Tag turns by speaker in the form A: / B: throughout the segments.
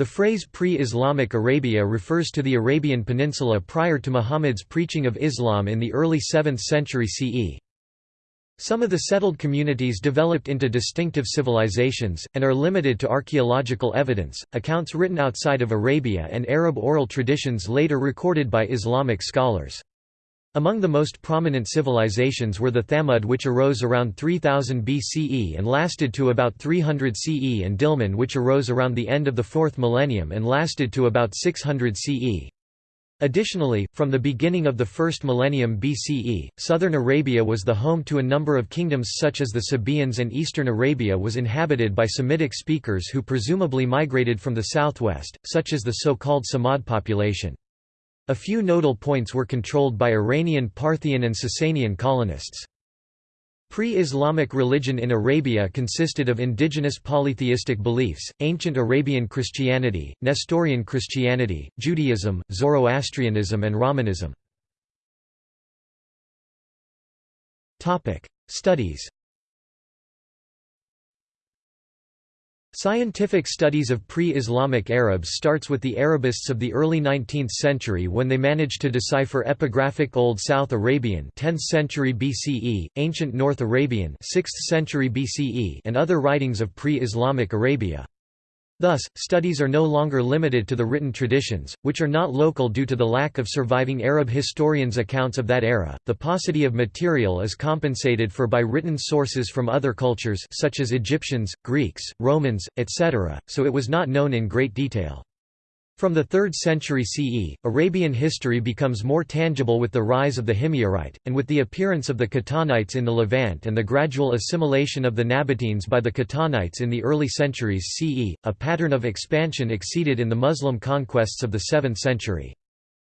A: The phrase pre-Islamic Arabia refers to the Arabian Peninsula prior to Muhammad's preaching of Islam in the early 7th century CE. Some of the settled communities developed into distinctive civilizations, and are limited to archaeological evidence, accounts written outside of Arabia and Arab oral traditions later recorded by Islamic scholars. Among the most prominent civilizations were the Thamud which arose around 3000 BCE and lasted to about 300 CE and Dilmun which arose around the end of the 4th millennium and lasted to about 600 CE. Additionally, from the beginning of the first millennium BCE, southern Arabia was the home to a number of kingdoms such as the Sabaeans and eastern Arabia was inhabited by Semitic speakers who presumably migrated from the southwest, such as the so-called Samad population. A few nodal points were controlled by Iranian Parthian and Sasanian colonists. Pre-Islamic religion in Arabia consisted of indigenous polytheistic beliefs, ancient Arabian Christianity, Nestorian Christianity, Judaism, Zoroastrianism and Rahmanism. Studies Scientific studies of pre-Islamic Arabs starts with the Arabists of the early 19th century when they managed to decipher epigraphic Old South Arabian 10th century BCE, ancient North Arabian 6th century BCE and other writings of pre-Islamic Arabia. Thus, studies are no longer limited to the written traditions, which are not local due to the lack of surviving Arab historians' accounts of that era. The paucity of material is compensated for by written sources from other cultures such as Egyptians, Greeks, Romans, etc., so it was not known in great detail. From the 3rd century CE, Arabian history becomes more tangible with the rise of the Himyarite, and with the appearance of the Qahtanites in the Levant and the gradual assimilation of the Nabateans by the Qahtanites in the early centuries CE, a pattern of expansion exceeded in the Muslim conquests of the 7th century.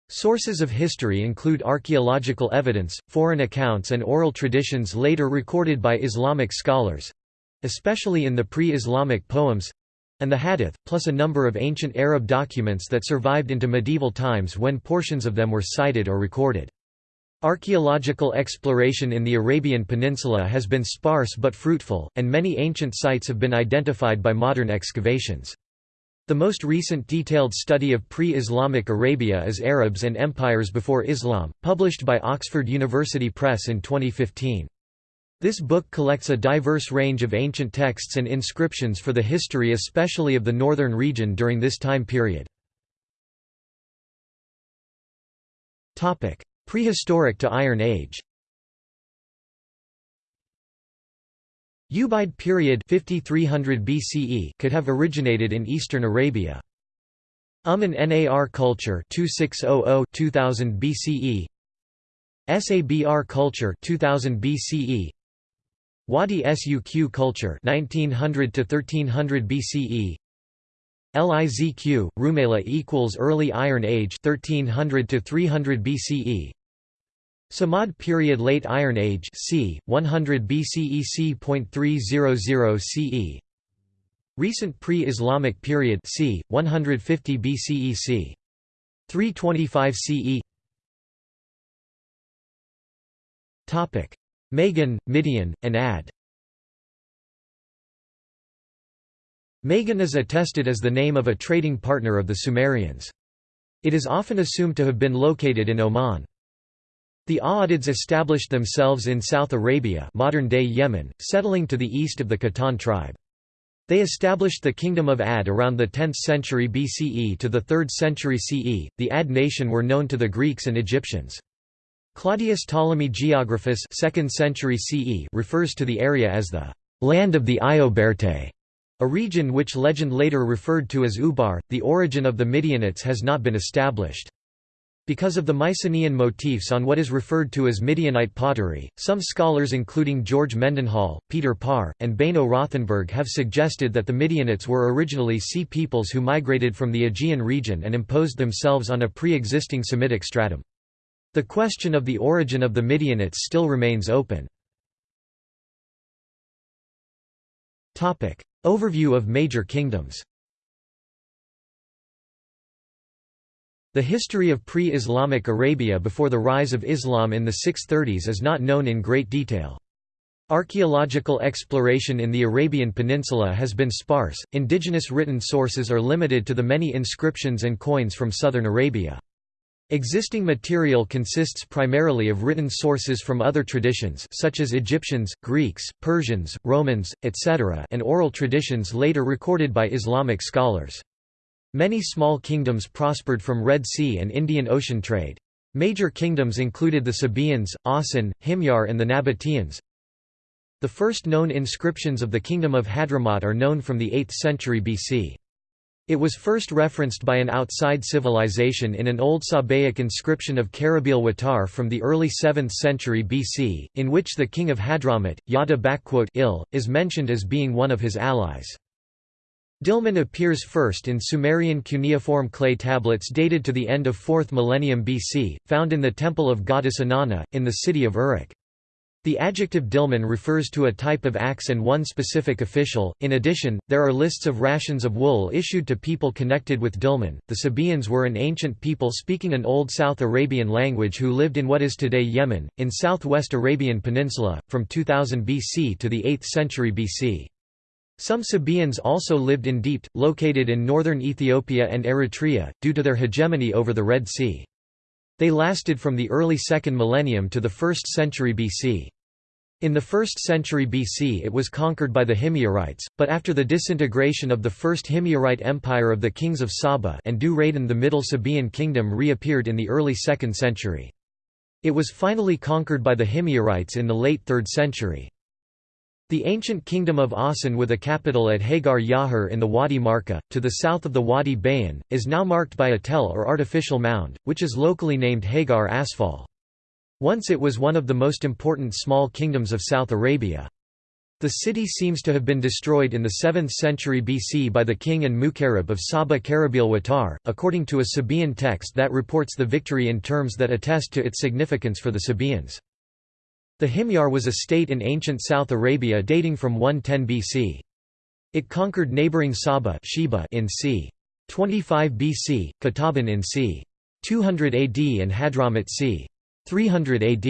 A: Sources of history include archaeological evidence, foreign accounts and oral traditions later recorded by Islamic scholars—especially in the pre-Islamic poems, and the Hadith, plus a number of ancient Arab documents that survived into medieval times when portions of them were cited or recorded. Archaeological exploration in the Arabian Peninsula has been sparse but fruitful, and many ancient sites have been identified by modern excavations. The most recent detailed study of pre-Islamic Arabia is Arabs and Empires Before Islam, published by Oxford University Press in 2015. This book collects a diverse range of ancient texts and inscriptions for the history especially of the northern region during this time period. Prehistoric to Iron Age Ubaid period 5300 BCE could have originated in eastern Arabia. Umm Nar culture 2600-2000 BCE Sabr culture 2000 BCE Wadi Suq culture 1900 to 1300 BCE Lizq Rumaila equals early Iron Age 1300 to 300 BCE Samad period late Iron Age c 100 BCE c.300 CE Recent pre-Islamic period c 150 BCE c 325 CE Topic Magan, Midian, and Ad. Magan is attested as the name of a trading partner of the Sumerians. It is often assumed to have been located in Oman. The Aadids established themselves in South Arabia modern-day Yemen, settling to the east of the Qahtan tribe. They established the Kingdom of Ad around the 10th century BCE to the 3rd century CE. The Ad nation were known to the Greeks and Egyptians. Claudius Ptolemy Geographus 2nd century CE refers to the area as the land of the Ioberte», a region which legend later referred to as Ubar. The origin of the Midianites has not been established. Because of the Mycenaean motifs on what is referred to as Midianite pottery, some scholars including George Mendenhall, Peter Parr, and Beno Rothenberg have suggested that the Midianites were originally sea peoples who migrated from the Aegean region and imposed themselves on a pre-existing Semitic stratum. The question of the origin of the Midianites still remains open. Overview of major kingdoms The history of pre-Islamic Arabia before the rise of Islam in the 630s is not known in great detail. Archaeological exploration in the Arabian Peninsula has been sparse, indigenous written sources are limited to the many inscriptions and coins from southern Arabia. Existing material consists primarily of written sources from other traditions such as Egyptians, Greeks, Persians, Romans, etc. and oral traditions later recorded by Islamic scholars. Many small kingdoms prospered from Red Sea and Indian Ocean trade. Major kingdoms included the Sabaeans, Awsan, Himyar and the Nabateans, the first known inscriptions of the Kingdom of Hadramaut are known from the 8th century BC. It was first referenced by an outside civilization in an old Sabaic inscription of Karabil Watar from the early 7th century BC, in which the king of Hadramaut, Yada il, is mentioned as being one of his allies. Dilmun appears first in Sumerian cuneiform clay tablets dated to the end of 4th millennium BC, found in the temple of goddess Inanna, in the city of Uruk. The adjective Dilmun refers to a type of axe and one specific official. In addition, there are lists of rations of wool issued to people connected with Dilmun. The Sabaeans were an ancient people speaking an Old South Arabian language who lived in what is today Yemen, in southwest Arabian Peninsula, from 2000 BC to the 8th century BC. Some Sabaeans also lived in D'mt, located in northern Ethiopia and Eritrea, due to their hegemony over the Red Sea. They lasted from the early 2nd millennium to the 1st century BC. In the 1st century BC it was conquered by the Himyarites, but after the disintegration of the First Himyarite Empire of the kings of Saba and Dhu-Raydan the Middle Sabaean kingdom reappeared in the early 2nd century. It was finally conquered by the Himyarites in the late 3rd century. The ancient kingdom of Awsan with a capital at Hagar Yahur in the Wadi Markha, to the south of the Wadi Bayan, is now marked by a tell or artificial mound, which is locally named Hagar Asfal. Once it was one of the most important small kingdoms of South Arabia. The city seems to have been destroyed in the 7th century BC by the king and Mukarib of Saba Karabil Watar, according to a Sabaean text that reports the victory in terms that attest to its significance for the Sabaeans. The Himyar was a state in ancient South Arabia dating from 110 BC. It conquered neighboring Saba Sheba in c. 25 BC, Qataban in c. 200 AD and Hadramaut c. 300 AD.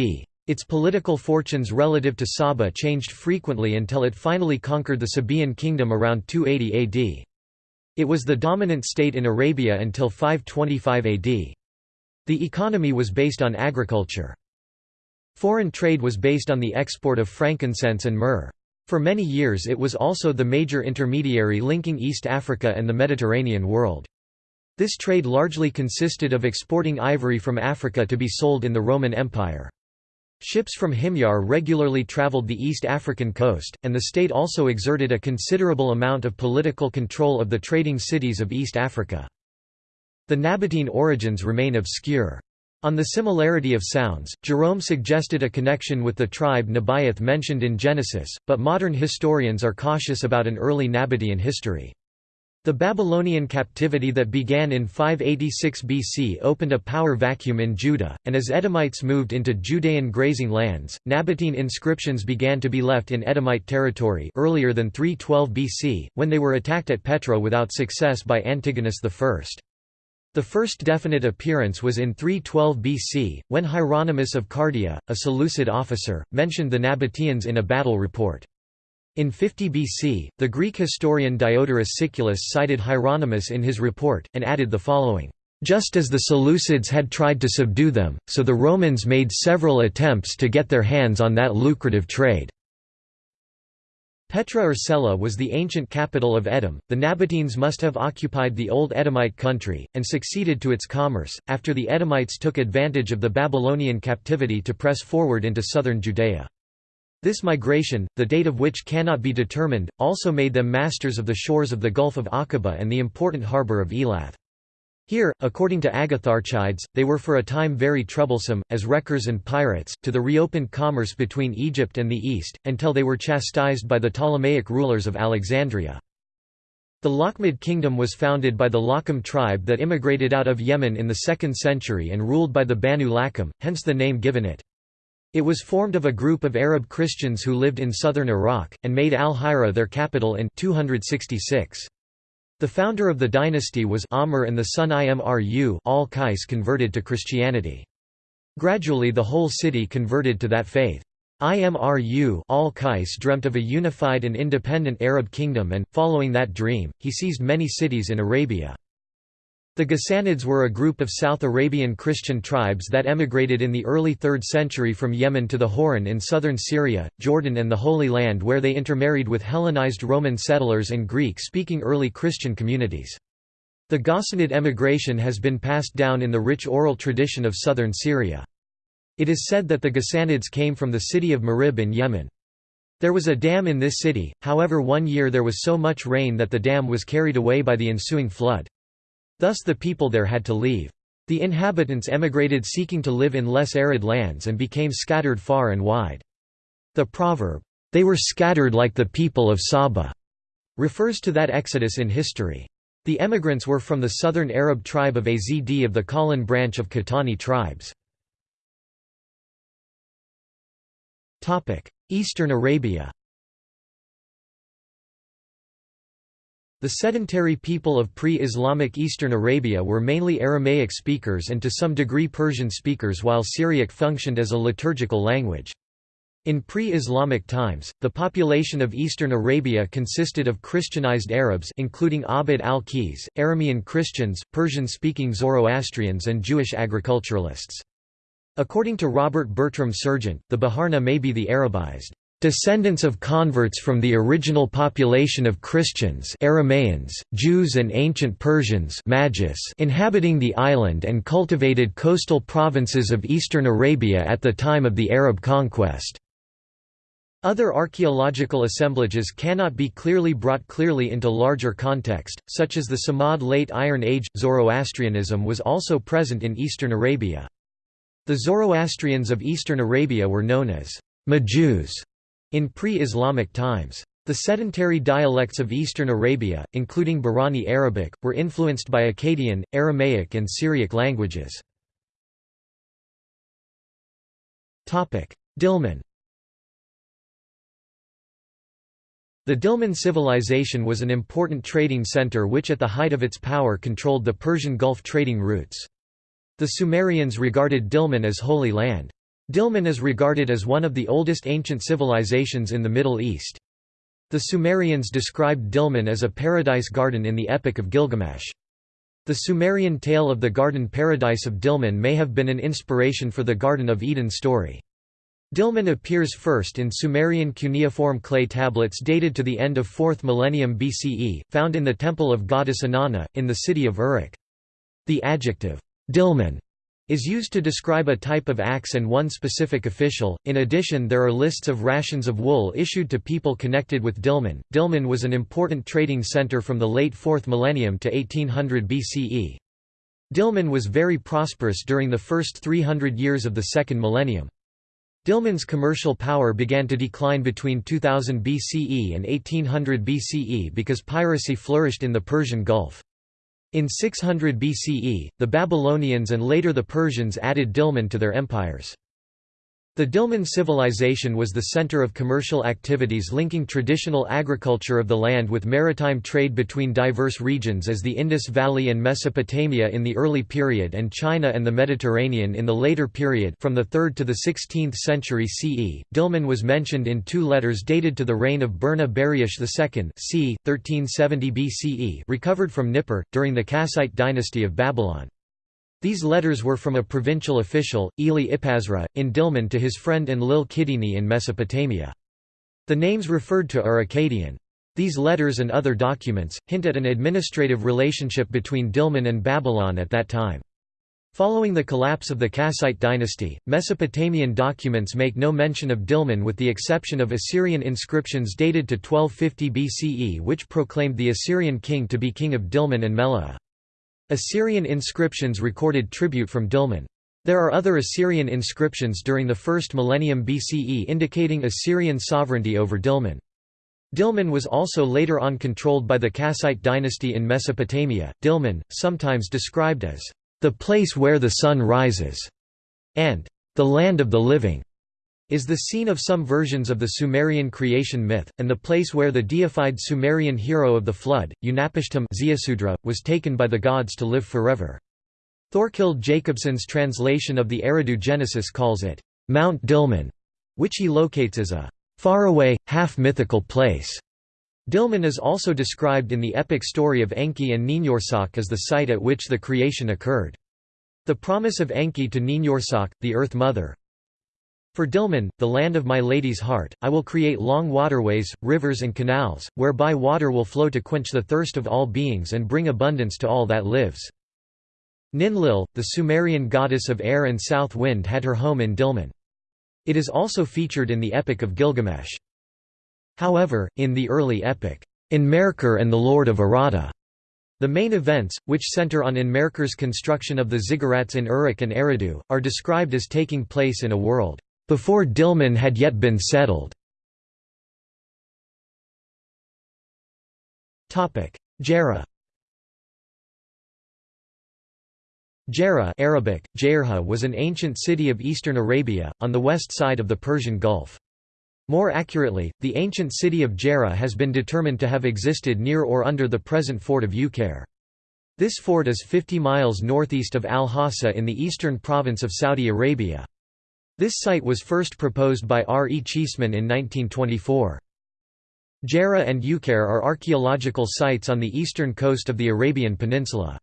A: Its political fortunes relative to Saba changed frequently until it finally conquered the Sabaean kingdom around 280 AD. It was the dominant state in Arabia until 525 AD. The economy was based on agriculture. Foreign trade was based on the export of frankincense and myrrh. For many years it was also the major intermediary linking East Africa and the Mediterranean world. This trade largely consisted of exporting ivory from Africa to be sold in the Roman Empire. Ships from Himyar regularly traveled the East African coast, and the state also exerted a considerable amount of political control of the trading cities of East Africa. The Nabatean origins remain obscure. On the similarity of sounds, Jerome suggested a connection with the tribe Nebaioth mentioned in Genesis, but modern historians are cautious about an early Nabatean history. The Babylonian captivity that began in 586 BC opened a power vacuum in Judah, and as Edomites moved into Judean grazing lands, Nabatean inscriptions began to be left in Edomite territory earlier than 312 BC, when they were attacked at Petra without success by Antigonus I. The first definite appearance was in 312 BC, when Hieronymus of Cardia, a Seleucid officer, mentioned the Nabateans in a battle report. In 50 BC, the Greek historian Diodorus Siculus cited Hieronymus in his report, and added the following, "...just as the Seleucids had tried to subdue them, so the Romans made several attempts to get their hands on that lucrative trade." Petra or Sela was the ancient capital of Edom. The Nabateans must have occupied the old Edomite country, and succeeded to its commerce, after the Edomites took advantage of the Babylonian captivity to press forward into southern Judea. This migration, the date of which cannot be determined, also made them masters of the shores of the Gulf of Aqaba and the important harbour of Elath. Here, according to Agatharchides, they were for a time very troublesome, as wreckers and pirates, to the reopened commerce between Egypt and the East, until they were chastised by the Ptolemaic rulers of Alexandria. The Lakhmid kingdom was founded by the Lakham tribe that immigrated out of Yemen in the 2nd century and ruled by the Banu Lakham, hence the name given it. It was formed of a group of Arab Christians who lived in southern Iraq, and made al-Hira their capital in 266. The founder of the dynasty was Amr and the son Imru al-Qais converted to Christianity. Gradually the whole city converted to that faith. Imru al-Qais dreamt of a unified and independent Arab kingdom and, following that dream, he seized many cities in Arabia. The Ghassanids were a group of South Arabian Christian tribes that emigrated in the early 3rd century from Yemen to the Hauran in southern Syria, Jordan and the Holy Land where they intermarried with Hellenized Roman settlers and Greek-speaking early Christian communities. The Ghassanid emigration has been passed down in the rich oral tradition of southern Syria. It is said that the Ghassanids came from the city of Marib in Yemen. There was a dam in this city, however one year there was so much rain that the dam was carried away by the ensuing flood. Thus the people there had to leave. The inhabitants emigrated seeking to live in less arid lands and became scattered far and wide. The proverb, "'They were scattered like the people of Saba' refers to that exodus in history. The emigrants were from the southern Arab tribe of Azd of the Kahlan branch of Qahtani tribes. Eastern Arabia The sedentary people of pre-Islamic Eastern Arabia were mainly Aramaic speakers and to some degree Persian speakers while Syriac functioned as a liturgical language. In pre-Islamic times, the population of eastern Arabia consisted of Christianized Arabs including Abd al-Qays, Aramean Christians, Persian-speaking Zoroastrians and Jewish agriculturalists. According to Robert Bertram Serjeant, the Baharna may be the Arabized Descendants of converts from the original population of Christians Aramaeans, Jews and ancient Persians Magis inhabiting the island and cultivated coastal provinces of eastern Arabia at the time of the Arab conquest. Other archaeological assemblages cannot be clearly brought clearly into larger context, such as the Samad Late Iron Age. Zoroastrianism was also present in eastern Arabia. The Zoroastrians of eastern Arabia were known as Majus in pre-Islamic times. The sedentary dialects of eastern Arabia, including Bahraini Arabic, were influenced by Akkadian, Aramaic and Syriac languages. Dilmun The Dilmun civilization was an important trading center which at the height of its power controlled the Persian Gulf trading routes. The Sumerians regarded Dilmun as holy land. Dilmun is regarded as one of the oldest ancient civilizations in the Middle East. The Sumerians described Dilmun as a paradise garden in the Epic of Gilgamesh. The Sumerian tale of the garden paradise of Dilmun may have been an inspiration for the Garden of Eden story. Dilmun appears first in Sumerian cuneiform clay tablets dated to the end of 4th millennium BCE, found in the temple of goddess Inanna, in the city of Uruk. The adjective, Dilmun is used to describe a type of axe and one specific official. In addition, there are lists of rations of wool issued to people connected with Dilmun. Dilmun was an important trading center from the late 4th millennium to 1800 BCE. Dilmun was very prosperous during the first 300 years of the second millennium. Dilmun's commercial power began to decline between 2000 BCE and 1800 BCE because piracy flourished in the Persian Gulf. In 600 BCE, the Babylonians and later the Persians added Dilmun to their empires. The Dilmun civilization was the center of commercial activities linking traditional agriculture of the land with maritime trade between diverse regions as the Indus Valley and Mesopotamia in the early period and China and the Mediterranean in the later period from the 3rd to the 16th century CE. Dilmun was mentioned in two letters dated to the reign of Burna Buriash II c. 1370 BCE recovered from Nippur, during the Kassite dynasty of Babylon. These letters were from a provincial official, Eli Ipazra, in Dilmun to his friend Enlil Kidini in Mesopotamia. The names referred to are Akkadian. These letters and other documents, hint at an administrative relationship between Dilmun and Babylon at that time. Following the collapse of the Kassite dynasty, Mesopotamian documents make no mention of Dilmun with the exception of Assyrian inscriptions dated to 1250 BCE which proclaimed the Assyrian king to be king of Dilmun and Meluhha. Assyrian inscriptions recorded tribute from Dilmun. There are other Assyrian inscriptions during the first millennium BCE indicating Assyrian sovereignty over Dilmun. Dilmun was also later on controlled by the Kassite dynasty in Mesopotamia. Dilmun, sometimes described as the place where the sun rises, and the land of the living, is the scene of some versions of the Sumerian creation myth, and the place where the deified Sumerian hero of the flood, Utnapishtim was taken by the gods to live forever. Thorkild Jacobsen's translation of the Eridu Genesis calls it, Mount Dilmun, which he locates as a faraway, half-mythical place. Dilmun is also described in the epic story of Enki and Ninhursag as the site at which the creation occurred. The promise of Enki to Ninhursag, the Earth Mother, for Dilmun, the land of my lady's heart, I will create long waterways, rivers and canals, whereby water will flow to quench the thirst of all beings and bring abundance to all that lives. Ninlil, the Sumerian goddess of air and south wind had her home in Dilmun. It is also featured in the Epic of Gilgamesh. However, in the early epic, Enmerkar and the Lord of Aratta, the main events, which center on Enmerkar's construction of the ziggurats in Uruk and Eridu, are described as taking place in a world before Dilmun had yet been settled. Gerrha Gerrha Arabic, Jairha was an ancient city of eastern Arabia, on the west side of the Persian Gulf. More accurately, the ancient city of Gerrha has been determined to have existed near or under the present fort of Uqair. This fort is 50 miles northeast of Al-Hasa in the eastern province of Saudi Arabia. This site was first proposed by R. E. Cheeseman in 1924. Gerrha and Uqair are archaeological sites on the eastern coast of the Arabian Peninsula.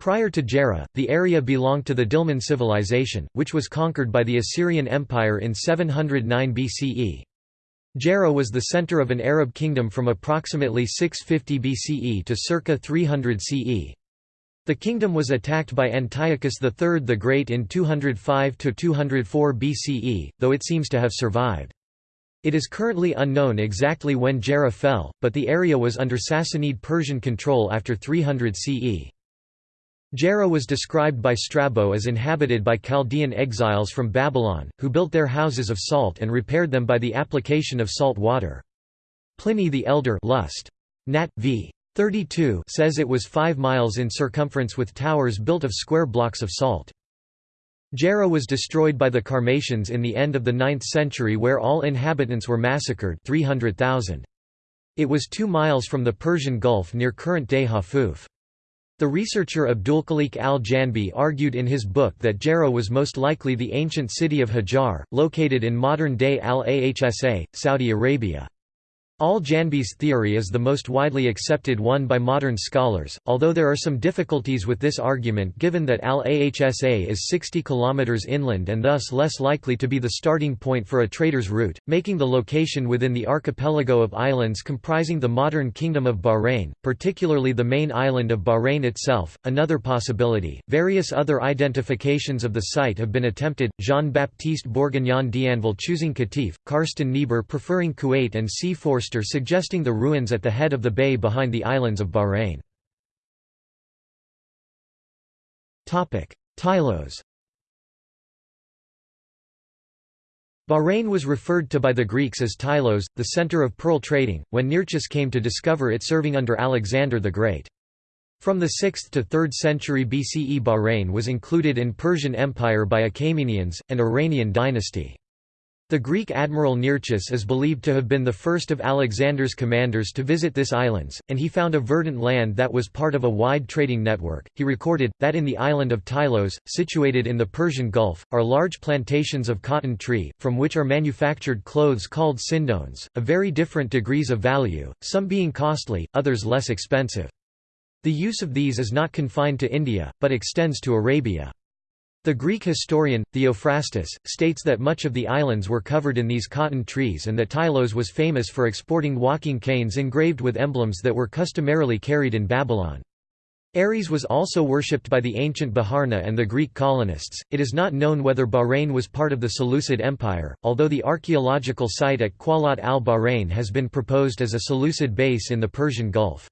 A: Prior to Gerrha, the area belonged to the Dilmun civilization, which was conquered by the Assyrian Empire in 709 BCE. Gerrha was the center of an Arab kingdom from approximately 650 BCE to circa 300 CE. The kingdom was attacked by Antiochus III the Great in 205–204 BCE, though it seems to have survived. It is currently unknown exactly when Gerrha fell, but the area was under Sassanid Persian control after 300 CE. Gerrha was described by Strabo as inhabited by Chaldean exiles from Babylon, who built their houses of salt and repaired them by the application of salt water. Pliny the Elder Lust. Nat. v. 32 says it was 5 miles in circumference with towers built of square blocks of salt. Gerrha was destroyed by the Qarmatians in the end of the 9th century where all inhabitants were massacred 300,000. It was 2 miles from the Persian Gulf near current-day Hafuf. The researcher Abdulkhalik al-Janbi argued in his book that Gerrha was most likely the ancient city of Hajar, located in modern-day Al-Ahsa, Saudi Arabia. Al-Janbi's theory is the most widely accepted one by modern scholars, although there are some difficulties with this argument given that Al-Ahsa is 60 km inland and thus less likely to be the starting point for a trader's route, making the location within the archipelago of islands comprising the modern Kingdom of Bahrain, particularly the main island of Bahrain itself. Another possibility, various other identifications of the site have been attempted, Jean-Baptiste Bourguignon d'Anville choosing Qatif, Karsten Niebuhr preferring Kuwait and C. Suggesting the ruins at the head of the bay behind the islands of Bahrain. Tylos Bahrain was referred to by the Greeks as Tylos, the center of pearl trading, when Nearchus came to discover it serving under Alexander the Great. From the 6th to 3rd century BCE Bahrain was included in Persian Empire by Achaemenians, an Iranian dynasty. The Greek admiral Nearchus is believed to have been the first of Alexander's commanders to visit this islands, and he found a verdant land that was part of a wide trading network. He recorded that in the island of Tylos, situated in the Persian Gulf, are large plantations of cotton tree, from which are manufactured clothes called sindones, of very different degrees of value, some being costly, others less expensive. The use of these is not confined to India, but extends to Arabia. The Greek historian, Theophrastus, states that much of the islands were covered in these cotton trees and that Tylos was famous for exporting walking canes engraved with emblems that were customarily carried in Babylon. Ares was also worshipped by the ancient Baharna and the Greek colonists. It is not known whether Bahrain was part of the Seleucid Empire, although the archaeological site at Qalat al-Bahrain has been proposed as a Seleucid base in the Persian Gulf.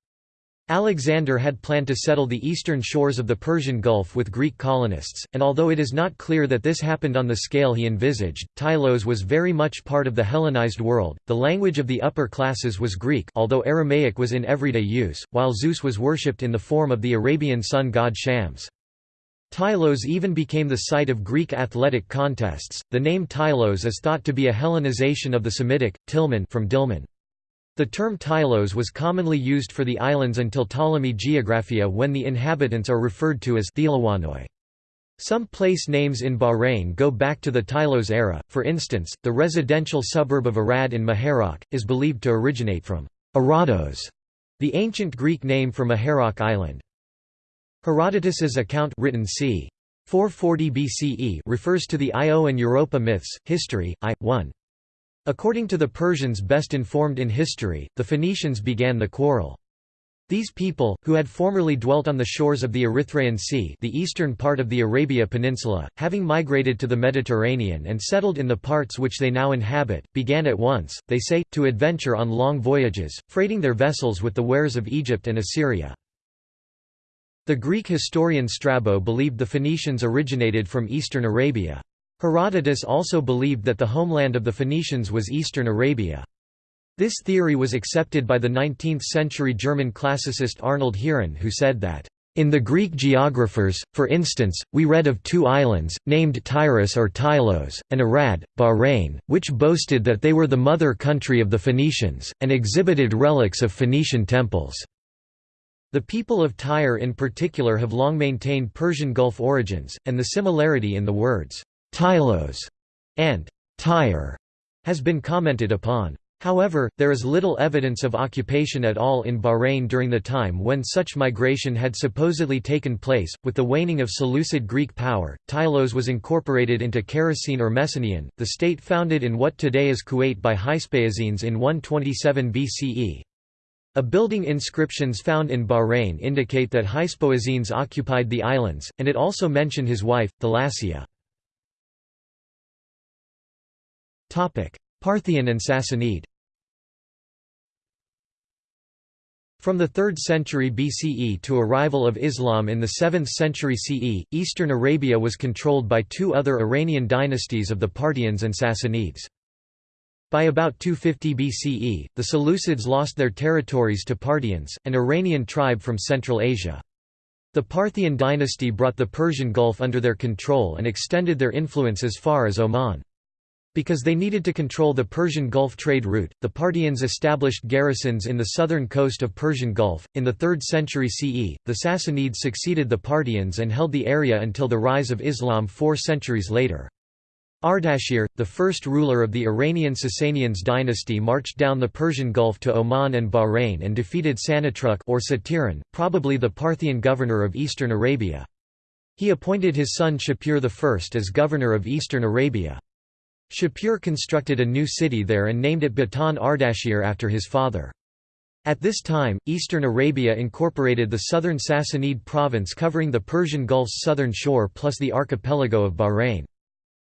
A: Alexander had planned to settle the eastern shores of the Persian Gulf with Greek colonists, and although it is not clear that this happened on the scale he envisaged, Tylos was very much part of the Hellenized world. The language of the upper classes was Greek, although Aramaic was in everyday use, while Zeus was worshipped in the form of the Arabian sun god Shams. Tylos even became the site of Greek athletic contests. The name Tylos is thought to be a Hellenization of the Semitic Tilmun from Dilmun. The term Tylos was commonly used for the islands until Ptolemy Geographia when the inhabitants are referred to as Thelawanoi. Some place names in Bahrain go back to the Tylos era, for instance, the residential suburb of Arad in Muharraq, is believed to originate from Arados, the ancient Greek name for Muharraq Island. Herodotus's account written c. 440 BCE refers to the Io and Europa myths, history, I. 1. According to the Persians best informed in history, the Phoenicians began the quarrel. These people, who had formerly dwelt on the shores of the Erythraean Sea the eastern part of the Arabia Peninsula, having migrated to the Mediterranean and settled in the parts which they now inhabit, began at once, they say, to adventure on long voyages, freighting their vessels with the wares of Egypt and Assyria. The Greek historian Strabo believed the Phoenicians originated from eastern Arabia. Herodotus also believed that the homeland of the Phoenicians was eastern Arabia. This theory was accepted by the 19th-century German classicist Arnold Heeren who said that, "...in the Greek geographers, for instance, we read of two islands, named Tyrus or Tylos, and Arad, Bahrain, which boasted that they were the mother country of the Phoenicians, and exhibited relics of Phoenician temples." The people of Tyre in particular have long maintained Persian Gulf origins, and the similarity in the words, Tylos and Tyre has been commented upon. However, there is little evidence of occupation at all in Bahrain during the time when such migration had supposedly taken place. With the waning of Seleucid Greek power, Tylos was incorporated into Characene or Mesenian, the state founded in what today is Kuwait by Hyspaosines in 127 BCE. A building inscriptions found in Bahrain indicate that Hyspaosines occupied the islands, and it also mention his wife, Thalassia. Parthian and Sassanid From the 3rd century BCE to arrival of Islam in the 7th century CE, eastern Arabia was controlled by two other Iranian dynasties of the Parthians and Sassanids. By about 250 BCE, the Seleucids lost their territories to Parthians, an Iranian tribe from Central Asia. The Parthian dynasty brought the Persian Gulf under their control and extended their influence as far as Oman. Because they needed to control the Persian Gulf trade route, the Parthians established garrisons in the southern coast of Persian Gulf. In the 3rd century CE, the Sassanids succeeded the Parthians and held the area until the rise of Islam four centuries later. Ardashir, the first ruler of the Iranian Sasanians dynasty marched down the Persian Gulf to Oman and Bahrain and defeated Sanatruk or Satiran, probably the Parthian governor of eastern Arabia. He appointed his son Shapur I as governor of eastern Arabia. Shapur constructed a new city there and named it Batan Ardashir after his father. At this time, eastern Arabia incorporated the southern Sassanid province covering the Persian Gulf's southern shore plus the archipelago of Bahrain.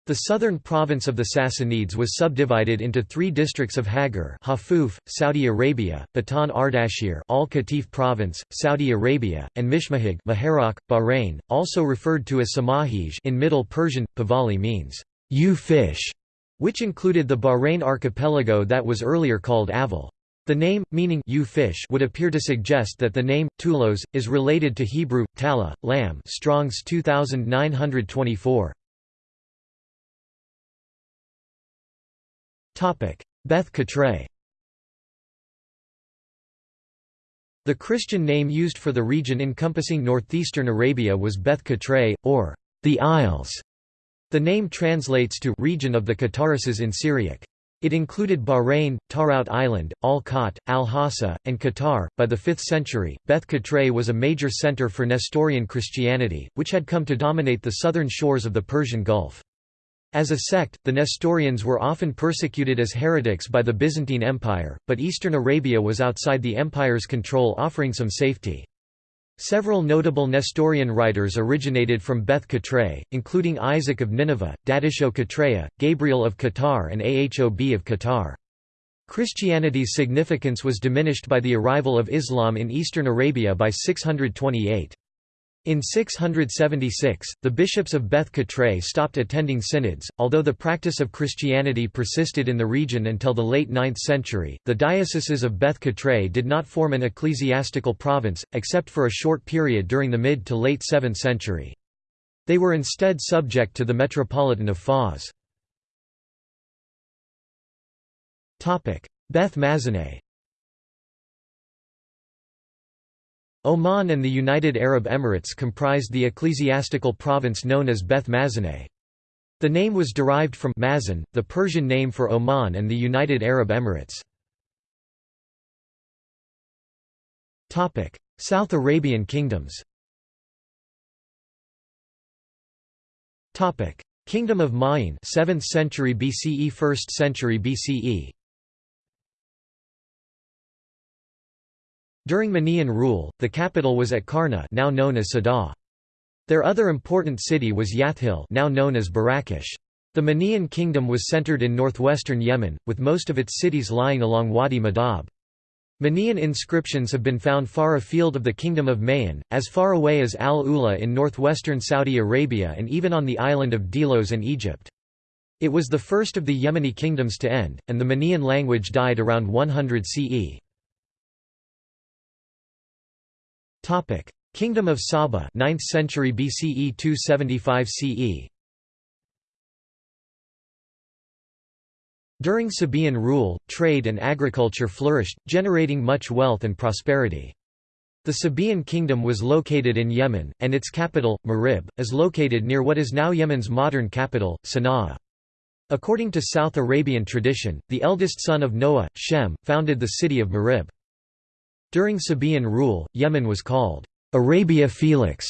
A: The southern province of the Sassanids was subdivided into three districts of Hagar Hafuf, Saudi Arabia, Batan Ardashir Al Qatif province, Saudi Arabia, and Mishmahig Muharraq, Bahrain, also referred to as Samahij in Middle Persian, Pahlavi means, ewe fish, which included the Bahrain archipelago that was earlier called Aval. The name, meaning ewe fish would appear to suggest that the name, Tulos, is related to Hebrew, Tala, lamb Strong's 2924. Beth The Christian name used for the region encompassing northeastern Arabia was Beth Katray, or the Isles. The name translates to region of the Qatarises in Syriac. It included Bahrain, Tarout Island, Al-Khatt, Al-Hassa, and Qatar. By the 5th century, Beth Katray was a major center for Nestorian Christianity, which had come to dominate the southern shores of the Persian Gulf. As a sect, the Nestorians were often persecuted as heretics by the Byzantine Empire, but eastern Arabia was outside the empire's control offering some safety. Several notable Nestorian writers originated from Beth Katray, including Isaac of Nineveh, Dadisho Katreya, Gabriel of Qatar and Ahob of Qatar. Christianity's significance was diminished by the arrival of Islam in eastern Arabia by 628. In 676, the bishops of Beth Katray stopped attending synods. Although the practice of Christianity persisted in the region until the late 9th century, the dioceses of Beth Katray did not form an ecclesiastical province, except for a short period during the mid to late 7th century. They were instead subject to the Metropolitan of Fars. Beth Mazeneh Oman and the United Arab Emirates comprised the ecclesiastical province known as Beth Mazineh. The name was derived from Mazin, the Persian name for Oman and the United Arab Emirates. South Arabian kingdoms Kingdom of Ma'in 7th century BCE 1st century BCE During Minaean rule, the capital was at Karna now known as Sada. Their other important city was Yathil now known as Barakish. The Minaean kingdom was centered in northwestern Yemen, with most of its cities lying along Wadi Madab. Minaean inscriptions have been found far afield of the Kingdom of Ma'in, as far away as Al-Ula in northwestern Saudi Arabia and even on the island of Delos in Egypt. It was the first of the Yemeni kingdoms to end, and the Minaean language died around 100 CE. Topic: Kingdom of Saba, 9th century BCE 275 CE. During Sabaean rule, trade and agriculture flourished, generating much wealth and prosperity. The Sabaean kingdom was located in Yemen, and its capital, Marib, is located near what is now Yemen's modern capital, Sana'a. According to South Arabian tradition, the eldest son of Noah, Shem, founded the city of Marib. During Sabaean rule, Yemen was called Arabia Felix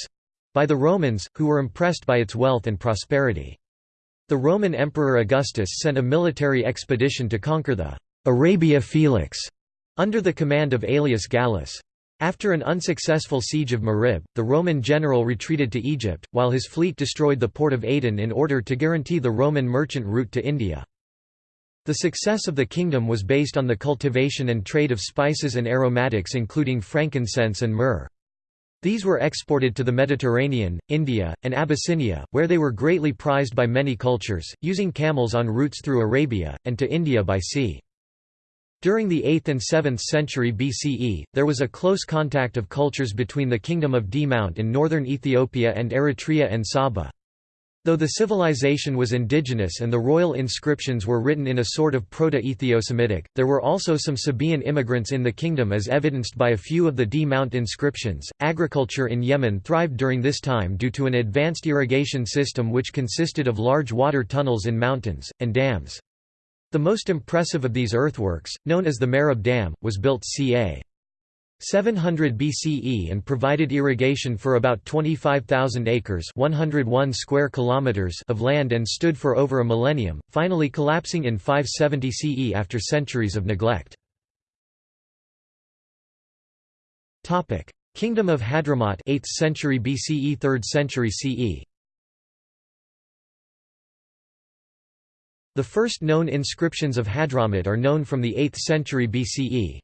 A: by the Romans, who were impressed by its wealth and prosperity. The Roman Emperor Augustus sent a military expedition to conquer the Arabia Felix under the command of Aelius Gallus. After an unsuccessful siege of Marib, the Roman general retreated to Egypt, while his fleet destroyed the port of Aden in order to guarantee the Roman merchant route to India. The success of the kingdom was based on the cultivation and trade of spices and aromatics including frankincense and myrrh. These were exported to the Mediterranean, India, and Abyssinia, where they were greatly prized by many cultures, using camels on routes through Arabia, and to India by sea. During the 8th and 7th century BCE, there was a close contact of cultures between the Kingdom of D'mt in northern Ethiopia and Eritrea and Saba. Though the civilization was indigenous and the royal inscriptions were written in a sort of Proto-Ethiosemitic, there were also some Sabaean immigrants in the kingdom as evidenced by a few of the D'mt inscriptions. Agriculture in Yemen thrived during this time due to an advanced irrigation system which consisted of large water tunnels in mountains, and dams. The most impressive of these earthworks, known as the Marib Dam, was built ca. 700 BCE and provided irrigation for about 25,000 acres 101 square kilometers of land and stood for over a millennium, finally collapsing in 570 CE after centuries of neglect. Kingdom of Hadramaut 8th century BCE 3rd century CE The first known inscriptions of Hadramaut are known from the 8th century BCE.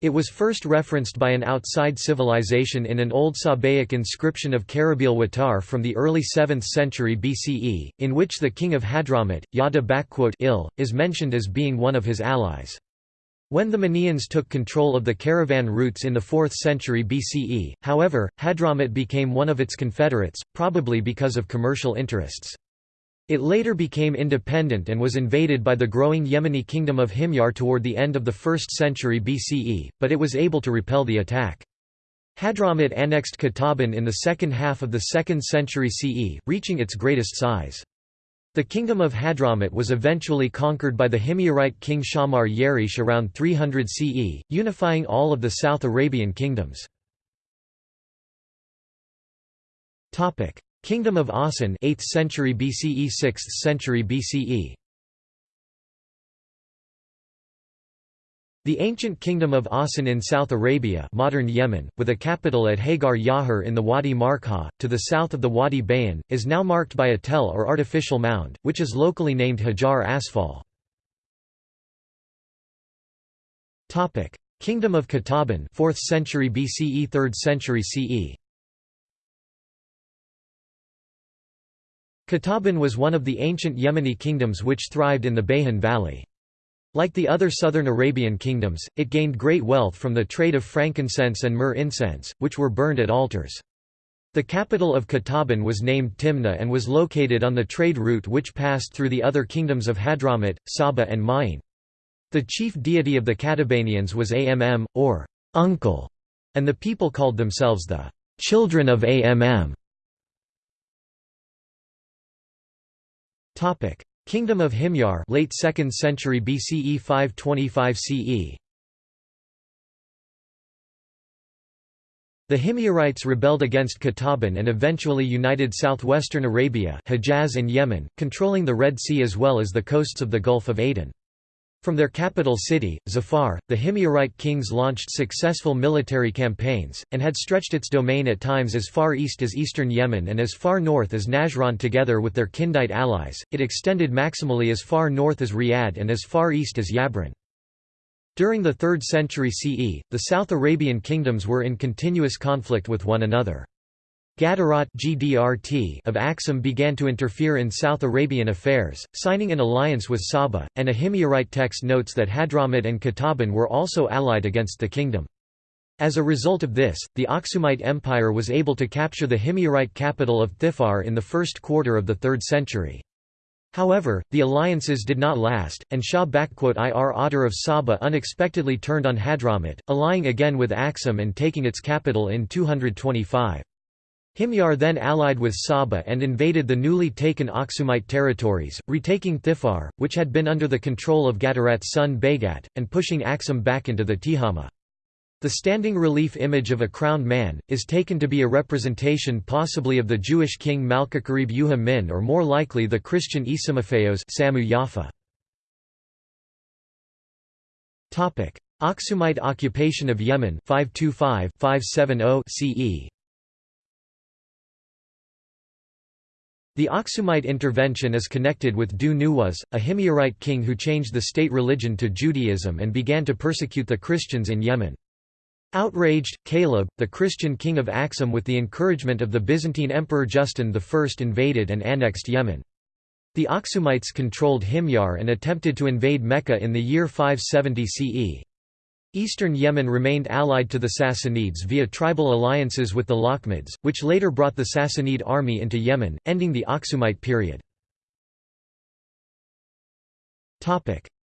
A: It was first referenced by an outside civilization in an old Sabaic inscription of Karabil Watar from the early 7th century BCE, in which the king of Hadramaut, Yada il, is mentioned as being one of his allies. When the Minaeans took control of the caravan routes in the 4th century BCE, however, Hadramaut became one of its confederates, probably because of commercial interests. It later became independent and was invaded by the growing Yemeni kingdom of Himyar toward the end of the 1st century BCE, but it was able to repel the attack. Hadramaut annexed Qataban in the second half of the 2nd century CE, reaching its greatest size. The kingdom of Hadramaut was eventually conquered by the Himyarite king Shammar Yerish around 300 CE, unifying all of the South Arabian kingdoms. Kingdom of Awsan 8th century BCE 6th century BCE The ancient kingdom of Awsan in South Arabia modern Yemen, with a capital at Hagar Yahur in the Wadi Markha, to the south of the Wadi Bayan, is now marked by a tell or artificial mound, which is locally named Hajar Asfal. Kingdom of Qataban 4th century BCE 3rd century CE Qataban was one of the ancient Yemeni kingdoms which thrived in the Bayhan Valley. Like the other southern Arabian kingdoms, it gained great wealth from the trade of frankincense and myrrh incense, which were burned at altars. The capital of Qataban was named Timna and was located on the trade route which passed through the other kingdoms of Hadramaut, Saba and Ma'in. The chief deity of the Qatabanians was Amm, or uncle, and the people called themselves the children of Amm. Topic: Kingdom of Himyar, late 2nd century BCE 525 CE. The Himyarites rebelled against Qataban and eventually united southwestern Arabia Hejaz and Yemen, controlling the Red Sea as well as the coasts of the Gulf of Aden. From their capital city, Zafar, the Himyarite kings launched successful military campaigns, and had stretched its domain at times as far east as eastern Yemen and as far north as Najran together with their Kindite allies, it extended maximally as far north as Riyadh and as far east as Yabrin. During the 3rd century CE, the South Arabian kingdoms were in continuous conflict with one another. Gadarat GDRT of Aksum began to interfere in South Arabian affairs, signing an alliance with Saba, and a Himyarite text notes that Hadramut and Qataban were also allied against the kingdom. As a result of this, the Aksumite Empire was able to capture the Himyarite capital of Thifar in the first quarter of the 3rd century. However, the alliances did not last, and Sha'ir Awtar of Saba unexpectedly turned on Hadramut, allying again with Aksum and taking its capital in 225. Himyar then allied with Saba and invaded the newly taken Aksumite territories, retaking Thifar, which had been under the control of Gadarat's son Baygat, and pushing Aksum back into the Tihama. The standing relief image of a crowned man, is taken to be a representation possibly of the Jewish king Malkikarib Yuhamin or more likely the Christian Isamophaos Samu Yafa. Aksumite occupation of Yemen 525-570 CE The Aksumite intervention is connected with Dhu Nuwas, a Himyarite king who changed the state religion to Judaism and began to persecute the Christians in Yemen. Outraged, Caleb, the Christian king of Aksum with the encouragement of the Byzantine Emperor Justin I invaded and annexed Yemen. The Aksumites controlled Himyar and attempted to invade Mecca in the year 570 CE. Eastern Yemen remained allied to the Sassanids via tribal alliances with the Lakhmids, which later brought the Sassanid army into Yemen, ending the Aksumite period.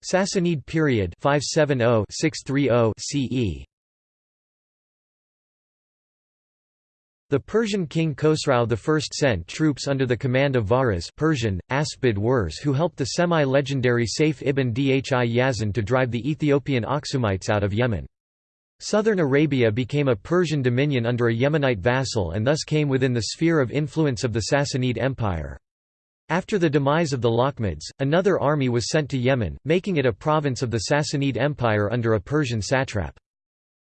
A: Sassanid period 570-630 CE The Persian king Khosrau I sent troops under the command of Varaz Persian, Aspid Wurs who helped the semi-legendary Saif ibn Dhi Yazan to drive the Ethiopian Aksumites out of Yemen. Southern Arabia became a Persian dominion under a Yemenite vassal and thus came within the sphere of influence of the Sassanid Empire. After the demise of the Lakhmids, another army was sent to Yemen, making it a province of the Sassanid Empire under a Persian satrap.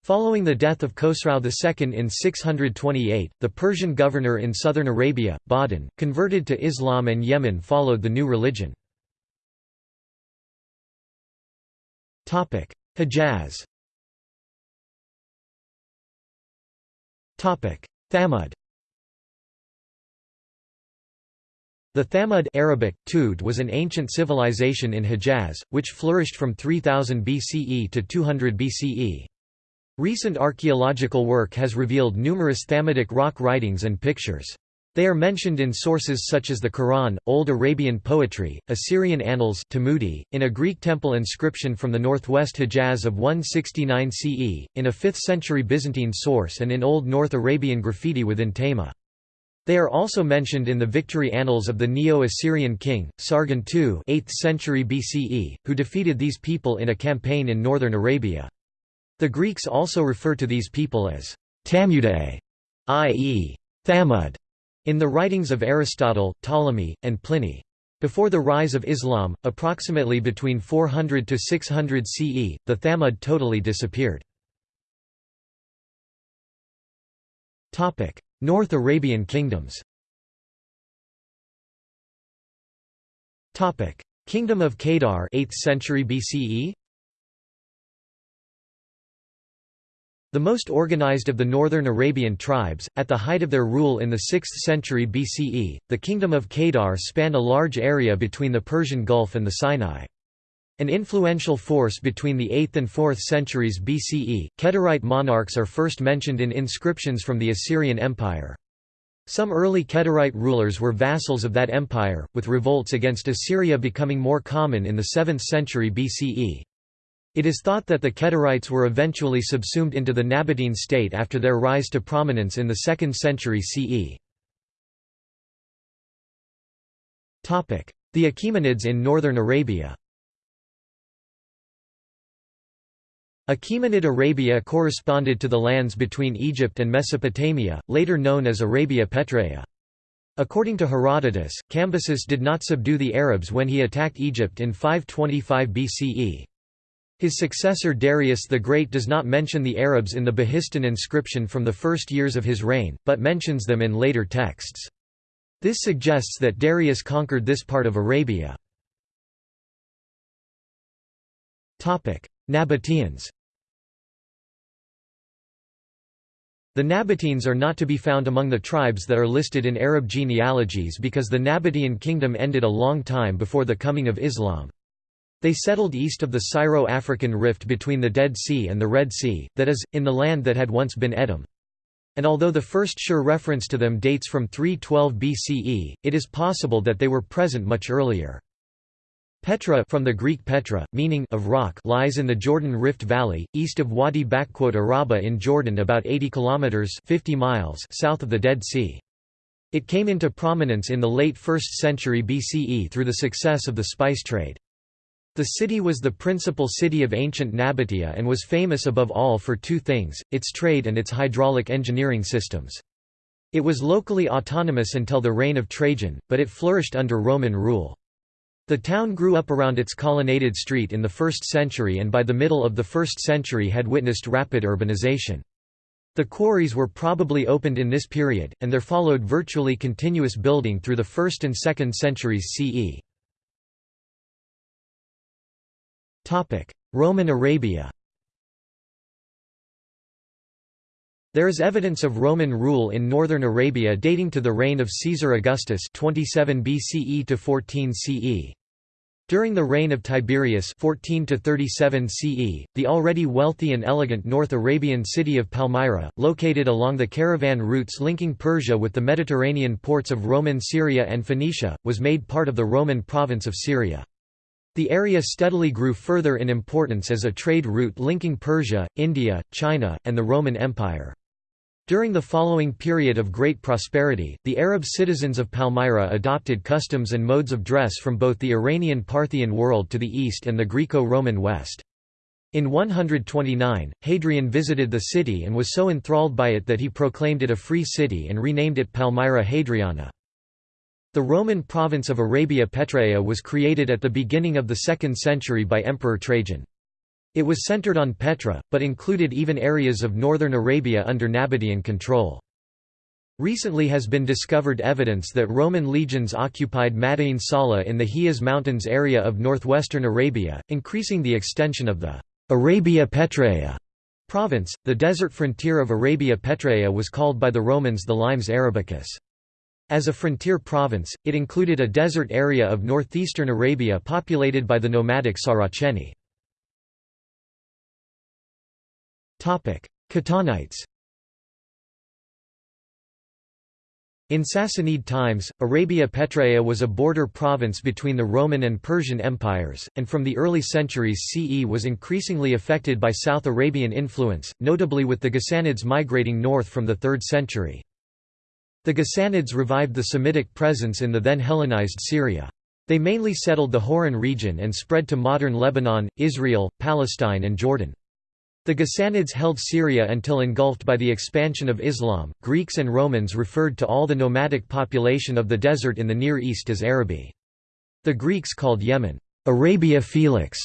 A: Following the death of Khosrau II in 628, the Persian governor in southern Arabia, Badhan, converted to Islam and Yemen followed the new religion. Hejaz Thamud The Thamud Arabic, Tud was an ancient civilization in Hejaz, which flourished from 3000 BCE to 200 BCE. Recent archaeological work has revealed numerous Thamudic rock writings and pictures. They are mentioned in sources such as the Quran, Old Arabian poetry, Assyrian annals Tamudi, in a Greek temple inscription from the northwest Hejaz of 169 CE, in a 5th-century Byzantine source and in Old North Arabian graffiti within Tayma. They are also mentioned in the victory annals of the Neo-Assyrian king, Sargon II 8th century BCE, who defeated these people in a campaign in northern Arabia. The Greeks also refer to these people as Tamudae, i.e., Thamud, in the writings of Aristotle, Ptolemy, and Pliny. Before the rise of Islam, approximately between 400 to 600 CE, the Thamud totally disappeared. Topic: North Arabian kingdoms Topic: Kingdom of Kedar 8th century BCE The most organized of the northern Arabian tribes, at the height of their rule in the 6th century BCE, the kingdom of Kedar spanned a large area between the Persian Gulf and the Sinai. An influential force between the 8th and 4th centuries BCE, Kedarite monarchs are first mentioned in inscriptions from the Assyrian Empire. Some early Kedarite rulers were vassals of that empire, with revolts against Assyria becoming more common in the 7th century BCE. It is thought that the Kedarites were eventually subsumed into the Nabatean state after their rise to prominence in the 2nd century CE. The Achaemenids in northern Arabia Achaemenid Arabia corresponded to the lands between Egypt and Mesopotamia, later known as Arabia Petraea. According to Herodotus, Cambyses did not subdue the Arabs when he attacked Egypt in 525 BCE. His successor Darius the Great does not mention the Arabs in the Behistun inscription from the first years of his reign, but mentions them in later texts. This suggests that Darius conquered this part of Arabia. Nabateans The Nabateans are not to be found among the tribes that are listed in Arab genealogies because the Nabatean kingdom ended a long time before the coming of Islam. They settled east of the Syro-African rift between the Dead Sea and the Red Sea, that is, in the land that had once been Edom. And although the first sure reference to them dates from 312 BCE, it is possible that they were present much earlier. Petra from the Greek Petra, meaning of rock lies in the Jordan Rift Valley, east of Wadi Araba in Jordan about 80 kilometers 50 miles south of the Dead Sea. It came into prominence in the late 1st century BCE through the success of the spice trade. The city was the principal city of ancient Nabatea and was famous above all for two things, its trade and its hydraulic engineering systems. It was locally autonomous until the reign of Trajan, but it flourished under Roman rule. The town grew up around its colonnaded street in the 1st century and by the middle of the 1st century had witnessed rapid urbanization. The quarries were probably opened in this period, and there followed virtually continuous building through the 1st and 2nd centuries CE. Roman Arabia There is evidence of Roman rule in northern Arabia dating to the reign of Caesar Augustus 27 BCE to 14 CE. During the reign of Tiberius 14 to 37 CE, the already wealthy and elegant North Arabian city of Palmyra, located along the caravan routes linking Persia with the Mediterranean ports of Roman Syria and Phoenicia, was made part of the Roman province of Syria. The area steadily grew further in importance as a trade route linking Persia, India, China, and the Roman Empire. During the following period of great prosperity, the Arab citizens of Palmyra adopted customs and modes of dress from both the Iranian Parthian world to the east and the Greco-Roman west. In 129, Hadrian visited the city and was so enthralled by it that he proclaimed it a free city and renamed it Palmyra Hadriana. The Roman province of Arabia Petraea was created at the beginning of the 2nd century by Emperor Trajan. It was centered on Petra, but included even areas of northern Arabia under Nabatean control. Recently has been discovered evidence that Roman legions occupied Madain Sala in the Hejaz Mountains area of northwestern Arabia, increasing the extension of the Arabia Petraea province. The desert frontier of Arabia Petraea was called by the Romans the Limes Arabicus. As a frontier province, it included a desert area of northeastern Arabia populated by the nomadic Saraceni. Qahtanites In Sassanid times, Arabia Petraea was a border province between the Roman and Persian empires, and from the early centuries CE was increasingly affected by South Arabian influence, notably with the Ghassanids migrating north from the 3rd century. The Ghassanids revived the Semitic presence in the then Hellenized Syria. They mainly settled the Hauran region and spread to modern Lebanon, Israel, Palestine and Jordan. The Ghassanids held Syria until engulfed by the expansion of Islam. Greeks and Romans referred to all the nomadic population of the desert in the Near East as Arabi. The Greeks called Yemen, Arabia Felix,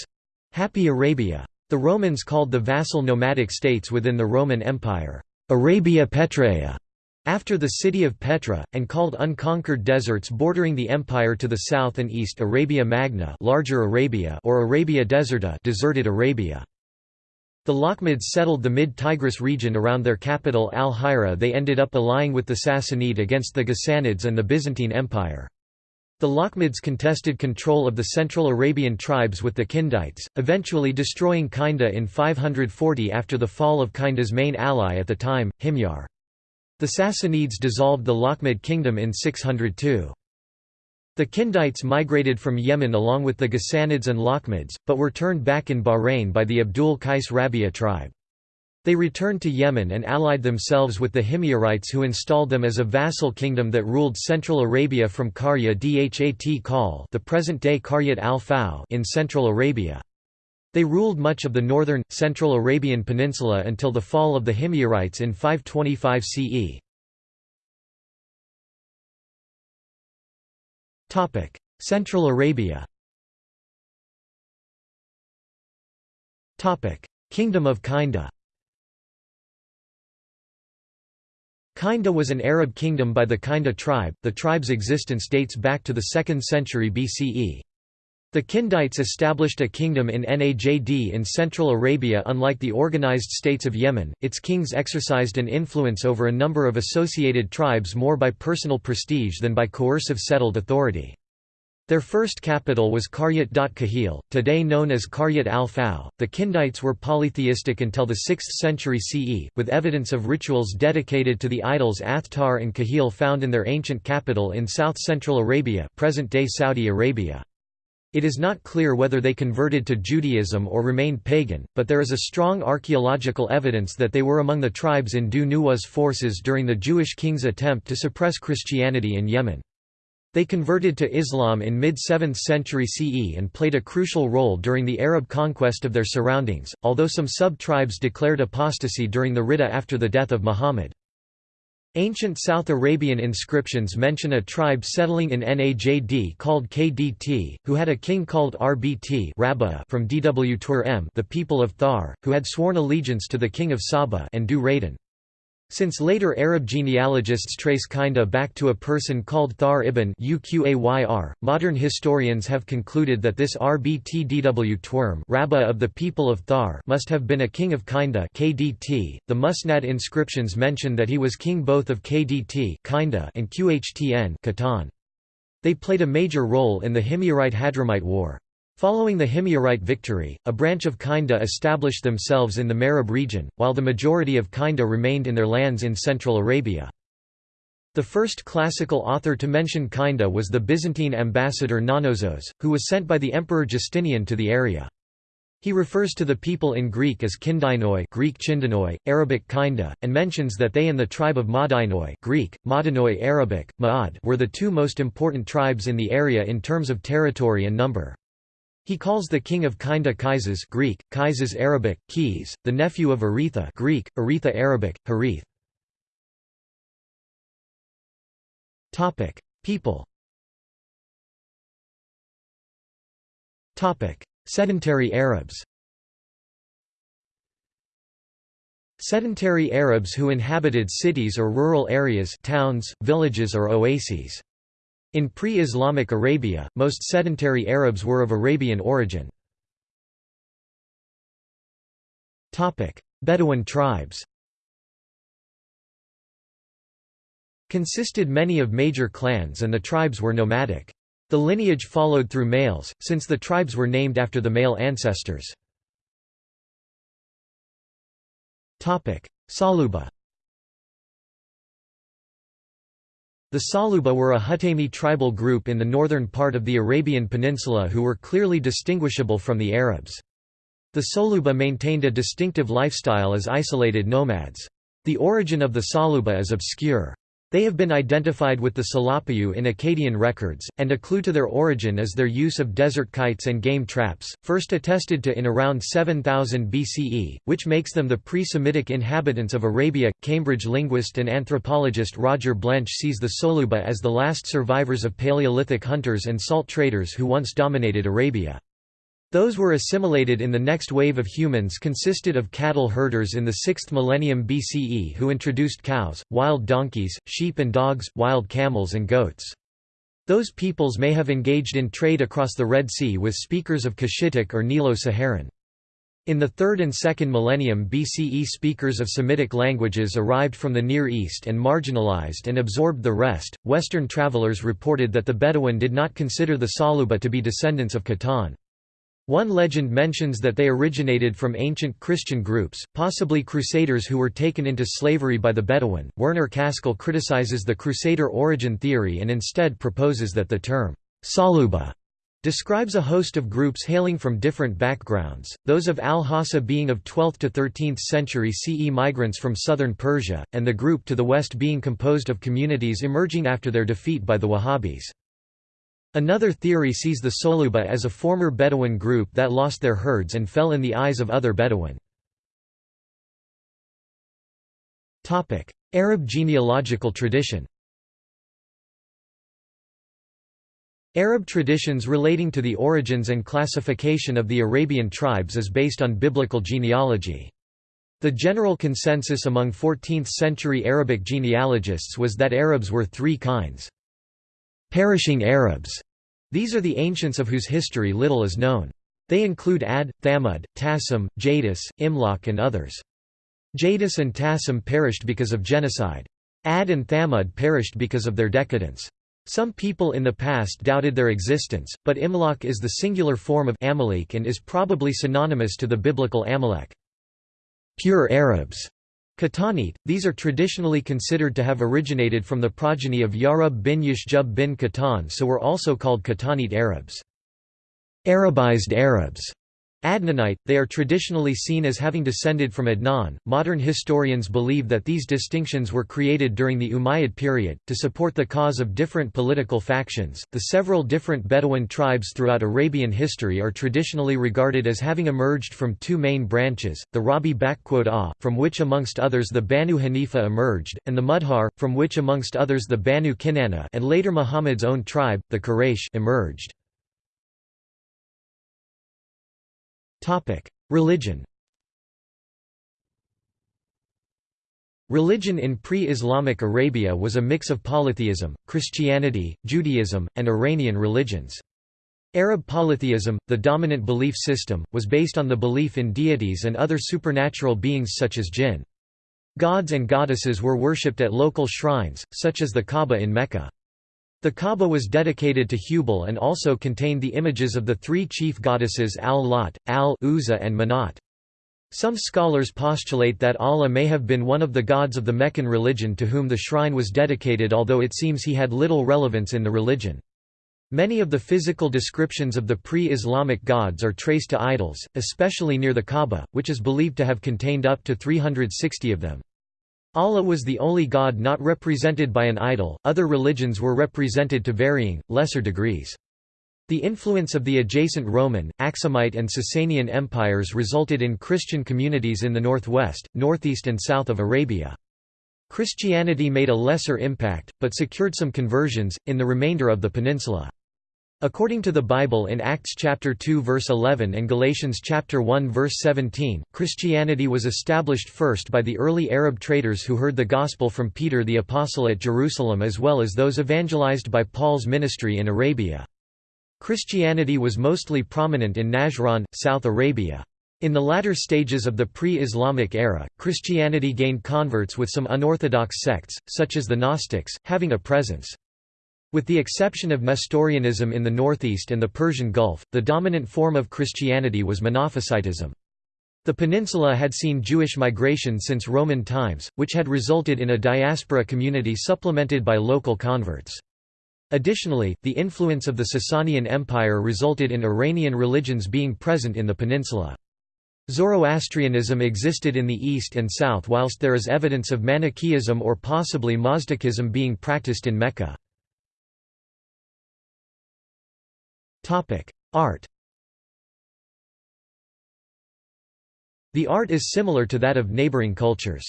A: Happy Arabia. The Romans called the vassal nomadic states within the Roman Empire, Arabia Petraea, after the city of Petra, and called unconquered deserts bordering the empire to the south and east Arabia Magna larger Arabia or Arabia Deserta deserted Arabia. The Lakhmids settled the mid-Tigris region around their capital Al-Hira they ended up allying with the Sassanid against the Ghassanids and the Byzantine Empire. The Lakhmids contested control of the Central Arabian tribes with the Kindites, eventually destroying Kinda in 540 after the fall of Kinda's main ally at the time, Himyar. The Sassanids dissolved the Lakhmid kingdom in 602. The Kindites migrated from Yemen along with the Ghassanids and Lakhmids, but were turned back in Bahrain by the Abd al-Qays Rabia tribe. They returned to Yemen and allied themselves with the Himyarites who installed them as a vassal kingdom that ruled Central Arabia from Qarya Dhat Qal the present-day al in Central Arabia. They ruled much of the northern, central Arabian peninsula until the fall of the Himyarites in 525 CE. Central Arabia Kingdom of Kinda Kinda was an Arab kingdom by the Kinda tribe, the tribe's existence dates back to the 2nd century BCE. The Kindites established a kingdom in Najd in Central Arabia Unlike the organized states of Yemen, its kings exercised an influence over a number of associated tribes more by personal prestige than by coercive settled authority. Their first capital was Qaryat Kahil, today known as Qaryat al-Fau. The Kindites were polytheistic until the 6th century CE, with evidence of rituals dedicated to the idols Athtar and Kahil found in their ancient capital in south-central Arabia present-day Saudi Arabia. It is not clear whether they converted to Judaism or remained pagan, but there is a strong archaeological evidence that they were among the tribes in Dhu Nuwa's forces during the Jewish king's attempt to suppress Christianity in Yemen. They converted to Islam in mid-7th century CE and played a crucial role during the Arab conquest of their surroundings, although some sub-tribes declared apostasy during the Ridda after the death of Muhammad. Ancient South Arabian inscriptions mention a tribe settling in Najd called Kdt, who had a king called Rbt from Dw the people of Thar, who had sworn allegiance to the king of Saba and Dhu-Raydan. Since later Arab genealogists trace Kinda back to a person called Thar ibn Uqayr, modern historians have concluded that this Rbtdw Twurm Rabbah of the people of Thar must have been a king of Kinda KDT. .The Musnad inscriptions mention that he was king both of Kdt Kinda and Qhtn Qahtan. They played a major role in the Himyarite-Hadramite War. Following the Himyarite victory, a branch of Kinda established themselves in the Marib region, while the majority of Kinda remained in their lands in Central Arabia. The first classical author to mention Kinda was the Byzantine ambassador Nonnosus, who was sent by the Emperor Justinian to the area. He refers to the people in Greek as Kindinoi Greek Chindinoi, Arabic Kinda, and mentions that they and the tribe of Madinoi Greek, Madinoi Arabic, Ma'ad were the two most important tribes in the area in terms of territory and number. He calls the king of Kinda Kaizes Greek, Kaizes Arabic, Qays, the nephew of Aretha Greek, Aretha Arabic, Harith. People Sedentary Arabs Sedentary Arabs who inhabited cities or rural areas towns, villages or oases. In pre-Islamic Arabia, most sedentary Arabs were of Arabian origin. Bedouin tribes Consisted many of major clans and the tribes were nomadic. The lineage followed through males, since the tribes were named after the male ancestors. Saluba The Saluba were a Hutaymi tribal group in the northern part of the Arabian Peninsula who were clearly distinguishable from the Arabs. The Soluba maintained a distinctive lifestyle as isolated nomads. The origin of the Saluba is obscure. They have been identified with the Salapayu in Akkadian records, and a clue to their origin is their use of desert kites and game traps, first attested to in around 7000 BCE, which makes them the pre-Semitic inhabitants of Arabia. Cambridge linguist and anthropologist Roger Blench sees the Soluba as the last survivors of Paleolithic hunters and salt traders who once dominated Arabia. Those were assimilated in the next wave of humans consisted of cattle herders in the 6th millennium BCE who introduced cows, wild donkeys, sheep and dogs, wild camels and goats. Those peoples may have engaged in trade across the Red Sea with speakers of Cushitic or Nilo-Saharan. In the 3rd and 2nd millennium BCE speakers of Semitic languages arrived from the Near East and marginalized and absorbed the rest. Western travelers reported that the Bedouin did not consider the Saluba to be descendants of Qahtan. One legend mentions that they originated from ancient Christian groups, possibly Crusaders who were taken into slavery by the Bedouin. Werner Caskel criticizes the Crusader origin theory and instead proposes that the term Saluba describes a host of groups hailing from different backgrounds, those of al-Hassa being of 12th to 13th century CE migrants from southern Persia, and the group to the west being composed of communities emerging after their defeat by the Wahhabis. Another theory sees the Soluba as a former Bedouin group that lost their herds and fell in the eyes of other Bedouin. Arab genealogical tradition Arab traditions relating to the origins and classification of the Arabian tribes is based on biblical genealogy. The general consensus among 14th-century Arabic genealogists was that Arabs were three kinds. Perishing Arabs. These are the ancients of whose history little is known. They include Ad, Thamud, Tassim, Jadis, Imlaq and others. Jadis and Tassim perished because of genocide. Ad and Thamud perished because of their decadence. Some people in the past doubted their existence, but Imlaq is the singular form of Amalek and is probably synonymous to the biblical Amalek. Pure Arabs Qahtanite, these are traditionally considered to have originated from the progeny of Yarub bin Yashjub bin Qahtan so were also called Qahtanite Arabs. Arabized Arabs Adnanite, they are traditionally seen as having descended from Adnan. Modern historians believe that these distinctions were created during the Umayyad period, to support the cause of different political factions. The several different Bedouin tribes throughout Arabian history are traditionally regarded as having emerged from two main branches the Rabi, from which amongst others the Banu Hanifa emerged, and the Mudhar, from which amongst others the Banu Kinana and later Muhammad's own tribe, the Quraysh, emerged. Religion Religion in pre-Islamic Arabia was a mix of polytheism, Christianity, Judaism, and Iranian religions. Arab polytheism, the dominant belief system, was based on the belief in deities and other supernatural beings such as jinn. Gods and goddesses were worshipped at local shrines, such as the Kaaba in Mecca. The Kaaba was dedicated to Hubal and also contained the images of the three chief goddesses Al-Lat, Al-Uzza and Manat. Some scholars postulate that Allah may have been one of the gods of the Meccan religion to whom the shrine was dedicated although it seems he had little relevance in the religion. Many of the physical descriptions of the pre-Islamic gods are traced to idols, especially near the Kaaba, which is believed to have contained up to 360 of them. Allah was the only god not represented by an idol, other religions were represented to varying, lesser degrees. The influence of the adjacent Roman, Aksumite and Sasanian empires resulted in Christian communities in the northwest, northeast and south of Arabia. Christianity made a lesser impact, but secured some conversions, in the remainder of the peninsula. According to the Bible in Acts chapter 2 verse 11 and Galatians chapter 1 verse 17, Christianity was established first by the early Arab traders who heard the gospel from Peter the apostle at Jerusalem as well as those evangelized by Paul's ministry in Arabia. Christianity was mostly prominent in Najran, South Arabia. In the latter stages of the pre-Islamic era, Christianity gained converts with some unorthodox sects, such as the Gnostics, having a presence. With the exception of Nestorianism in the northeast and the Persian Gulf, the dominant form of Christianity was Monophysitism. The peninsula had seen Jewish migration since Roman times, which had resulted in a diaspora community supplemented by local converts. Additionally, the influence of the Sasanian Empire resulted in Iranian religions being present in the peninsula. Zoroastrianism existed in the east and south whilst there is evidence of Manichaeism or possibly Mazdakism being practiced in Mecca. Art The art is similar to that of neighboring cultures.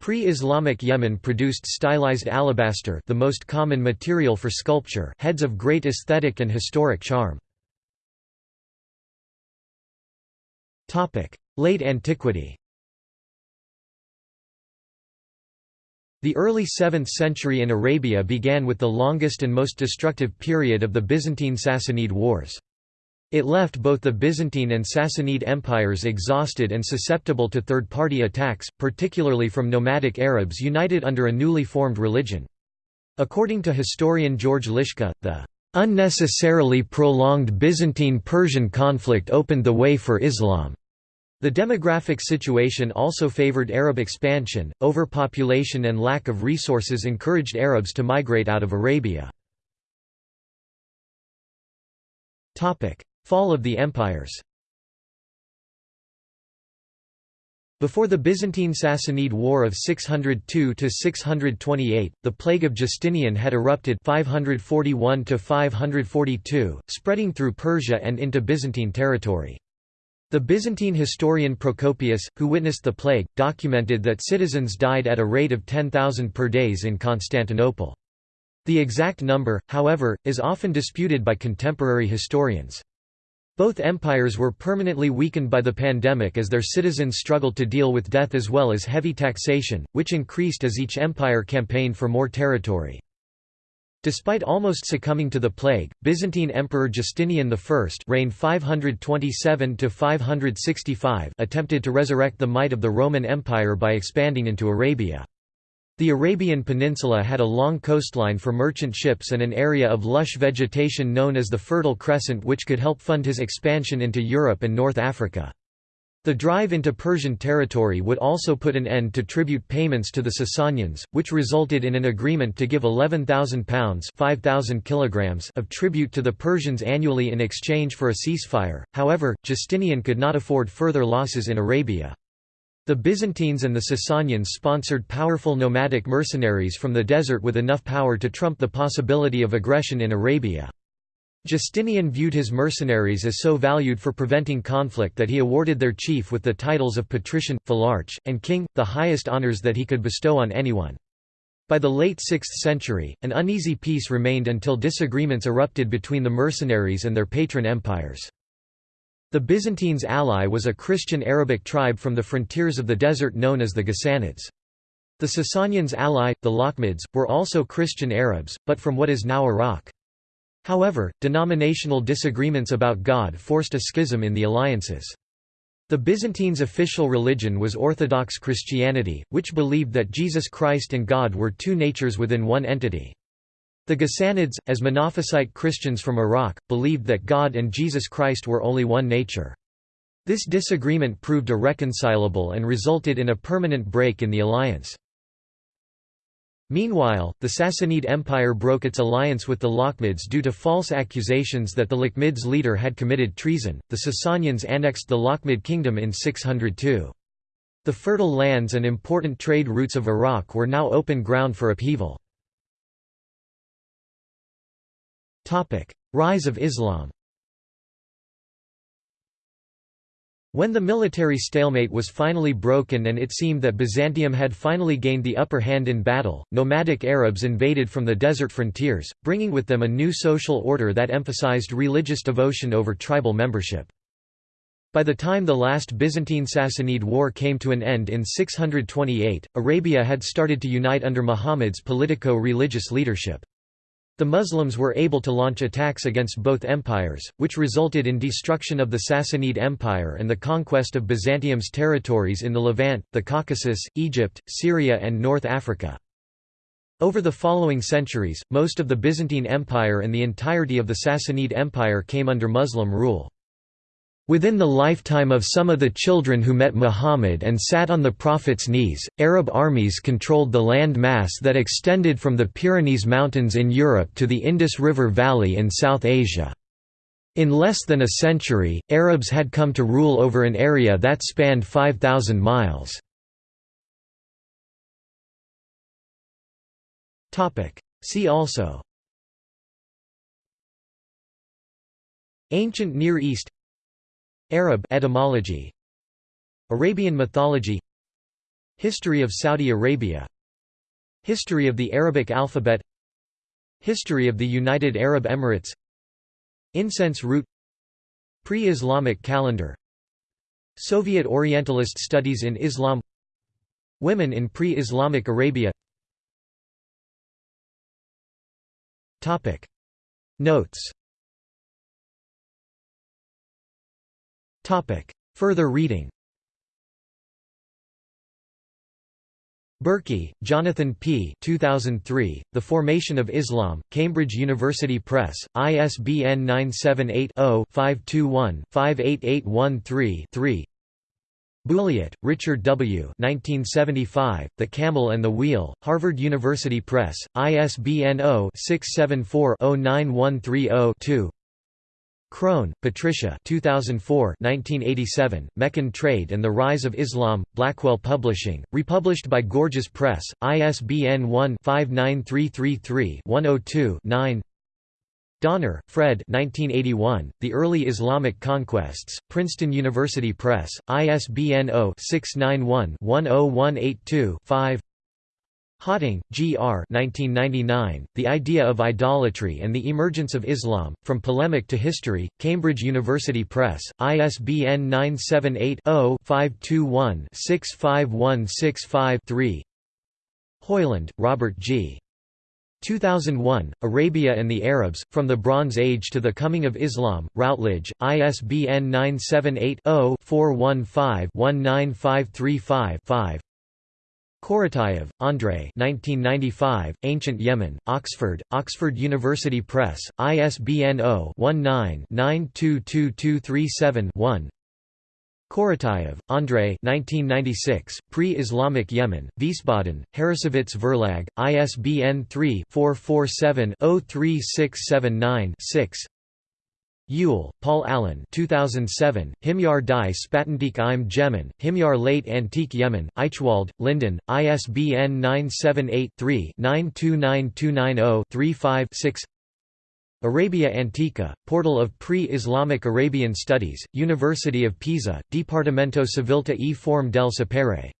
A: Pre-Islamic Yemen produced stylized alabaster the most common material for sculpture heads of great aesthetic and historic charm. Late antiquity The early 7th century in Arabia began with the longest and most destructive period of the Byzantine-Sassanid Wars. It left both the Byzantine and Sassanid empires exhausted and susceptible to third-party attacks, particularly from nomadic Arabs united under a newly formed religion. According to historian George Liska, the unnecessarily prolonged Byzantine-Persian conflict opened the way for Islam. The demographic situation also favored Arab expansion, overpopulation and lack of resources encouraged Arabs to migrate out of Arabia. Fall of the empires Before the Byzantine-Sassanid War of 602–628, the plague of Justinian had erupted 541–542, spreading through Persia and into Byzantine territory. The Byzantine historian Procopius, who witnessed the plague, documented that citizens died at a rate of 10,000 per days in Constantinople. The exact number, however, is often disputed by contemporary historians. Both empires were permanently weakened by the pandemic as their citizens struggled to deal with death as well as heavy taxation, which increased as each empire campaigned for more territory. Despite almost succumbing to the plague, Byzantine Emperor Justinian I reigned 527–565 attempted to resurrect the might of the Roman Empire by expanding into Arabia. The Arabian Peninsula had a long coastline for merchant ships and an area of lush vegetation known as the Fertile Crescent which could help fund his expansion into Europe and North Africa. The drive into Persian territory would also put an end to tribute payments to the Sasanians, which resulted in an agreement to give £11,000 5,000 kilograms of tribute to the Persians annually in exchange for a ceasefire, however, Justinian could not afford further losses in Arabia. The Byzantines and the Sasanians sponsored powerful nomadic mercenaries from the desert with enough power to trump the possibility of aggression in Arabia. Justinian viewed his mercenaries as so valued for preventing conflict that he awarded their chief with the titles of patrician, phylarch, and king, the highest honors that he could bestow on anyone. By the late 6th century, an uneasy peace remained until disagreements erupted between the mercenaries and their patron empires. The Byzantines' ally was a Christian Arabic tribe from the frontiers of the desert known as the Ghassanids. The Sasanians' ally, the Lakhmids, were also Christian Arabs, but from what is now Iraq. However, denominational disagreements about God forced a schism in the alliances. The Byzantines' official religion was Orthodox Christianity, which believed that Jesus Christ and God were two natures within one entity. The Ghassanids, as Monophysite Christians from Iraq, believed that God and Jesus Christ were only one nature. This disagreement proved irreconcilable and resulted in a permanent break in the alliance. Meanwhile, the Sassanid Empire broke its alliance with the Lakhmids due to false accusations that the Lakhmids' leader had committed treason. The Sasanians annexed the Lakhmid kingdom in 602. The fertile lands and important trade routes of Iraq were now open ground for upheaval. Rise of Islam When the military stalemate was finally broken and it seemed that Byzantium had finally gained the upper hand in battle, nomadic Arabs invaded from the desert frontiers, bringing with them a new social order that emphasized religious devotion over tribal membership. By the time the last Byzantine-Sassanid war came to an end in 628, Arabia had started to unite under Muhammad's politico-religious leadership. The Muslims were able to launch attacks against both empires, which resulted in destruction of the Sassanid Empire and the conquest of Byzantium's territories in the Levant, the Caucasus, Egypt, Syria and North Africa. Over the following centuries, most of the Byzantine Empire and the entirety of the Sassanid Empire came under Muslim rule. Within the lifetime of some of the children who met Muhammad and sat on the Prophet's knees, Arab armies controlled the land mass that extended from the Pyrenees Mountains in Europe to the Indus River Valley in South Asia. In less than a century, Arabs had come to rule over an area that spanned 5,000 miles. See also Ancient Near East Arab etymology Arabian mythology History of Saudi Arabia History of the Arabic alphabet History of the United Arab Emirates Incense route Pre-Islamic calendar Soviet Orientalist studies in Islam Women in pre-Islamic Arabia. Notes Further reading Berkey, Jonathan P. 2003, The Formation of Islam, Cambridge University Press, ISBN 978-0-521-58813-3 Bulliet, Richard W. 1975, The Camel and the Wheel, Harvard University Press, ISBN 0-674-09130-2 Crone, Patricia 2004 1987, Meccan Trade and the Rise of Islam, Blackwell Publishing, republished by Gorgias Press, ISBN 1-59333-102-9 Donner, Fred 1981, The Early Islamic Conquests, Princeton University Press, ISBN 0-691-10182-5 Hawting, G. R. 1999, The Idea of Idolatry and the Emergence of Islam, From Polemic to History, Cambridge University Press, ISBN 978-0-521-65165-3 Hoyland, Robert G. 2001, Arabia and the Arabs, From the Bronze Age to the Coming of Islam, Routledge, ISBN 978 Korotayev, Andrei 1995, Ancient Yemen, Oxford, Oxford University Press, ISBN 0-19-922237-1 Korotayev, Andrei 1996, Pre-Islamic Yemen, Wiesbaden, Harrassowitz Verlag, ISBN 3-447-03679-6 Yule, Paul Allen 2007, Himyar die Spätantike im Jemen, Himyar late Antique Yemen, Aichwald, Linden, ISBN 978-3-929290-35-6 Arabia Antica, Portal of Pre-Islamic Arabian Studies, University of Pisa, Dipartimento Civiltà e Forme del Sapere